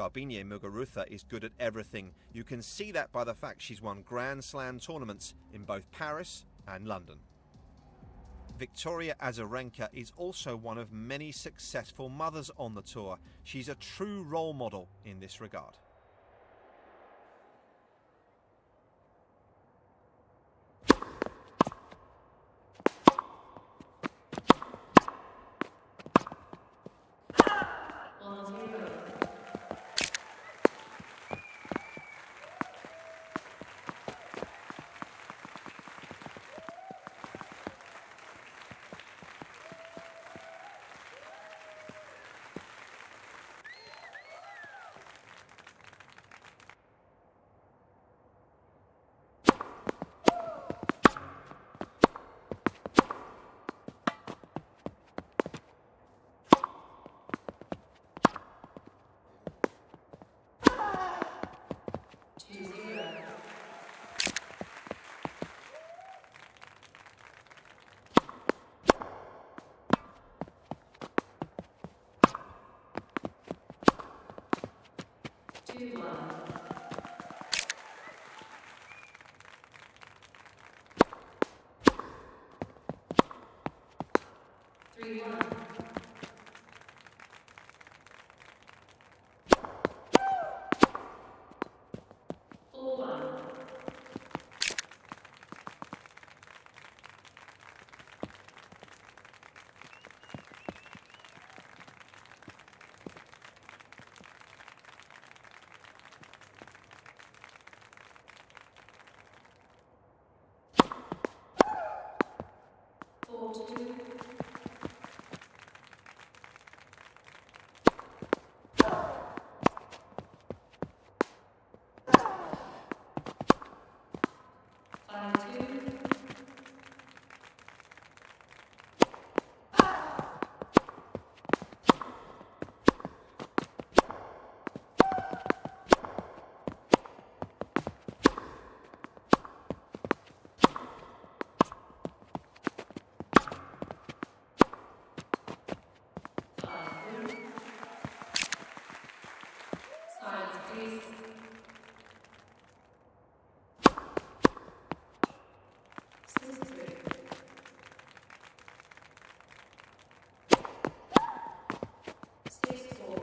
Garbiñe Muguruza is good at everything. You can see that by the fact she's won Grand Slam tournaments in both Paris and London. Victoria Azarenka is also one of many successful mothers on the tour. She's a true role model in this regard. Two one. Three one. Four one. Four two. Five two. Five three. Silence, please. Six three. Six four.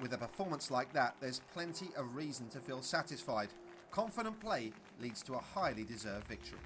With a performance like that, there's plenty of reason to feel satisfied. Confident play leads to a highly deserved victory.